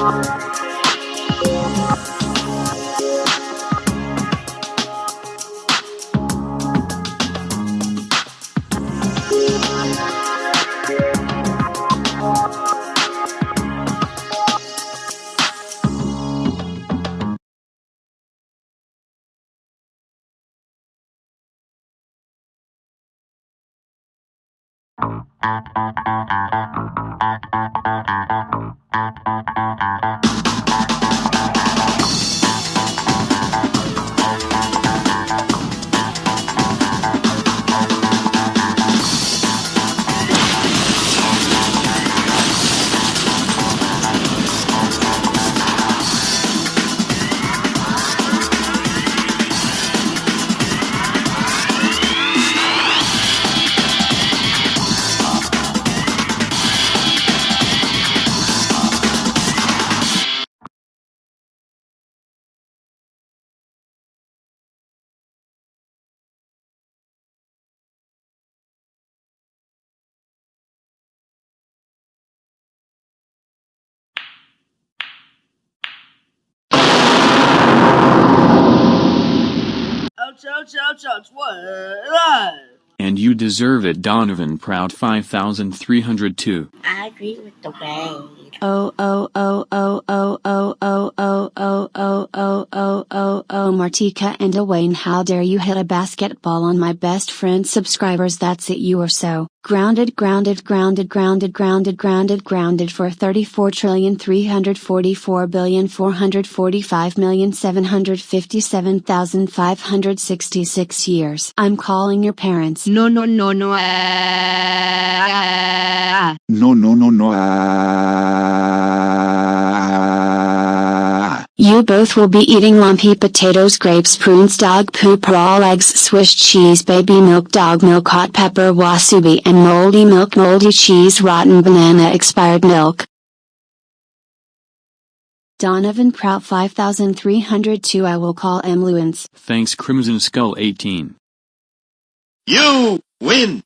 Bye. Thank you. such were. And you deserve it Donovan Proud 5302. I agree with the way. Oh oh oh oh oh oh oh oh oh oh oh oh oh oh Martika and Dwayne how dare you hit a basketball on my best friend's subscribers that's it you are so grounded grounded grounded grounded grounded grounded grounded for 34 trillion 344 billion 445 million 757,566 years I'm calling your parents No, no, no, no. ah. No, no, no, no. ah. You both will be eating lumpy potatoes, grapes, prunes, dog poop, raw eggs, Swiss cheese, baby milk, dog milk, hot pepper, wasubi, and moldy milk, moldy cheese, rotten banana, expired milk. Donovan Prout 5302 I will call M. Lewins. Thanks Crimson Skull 18. You win!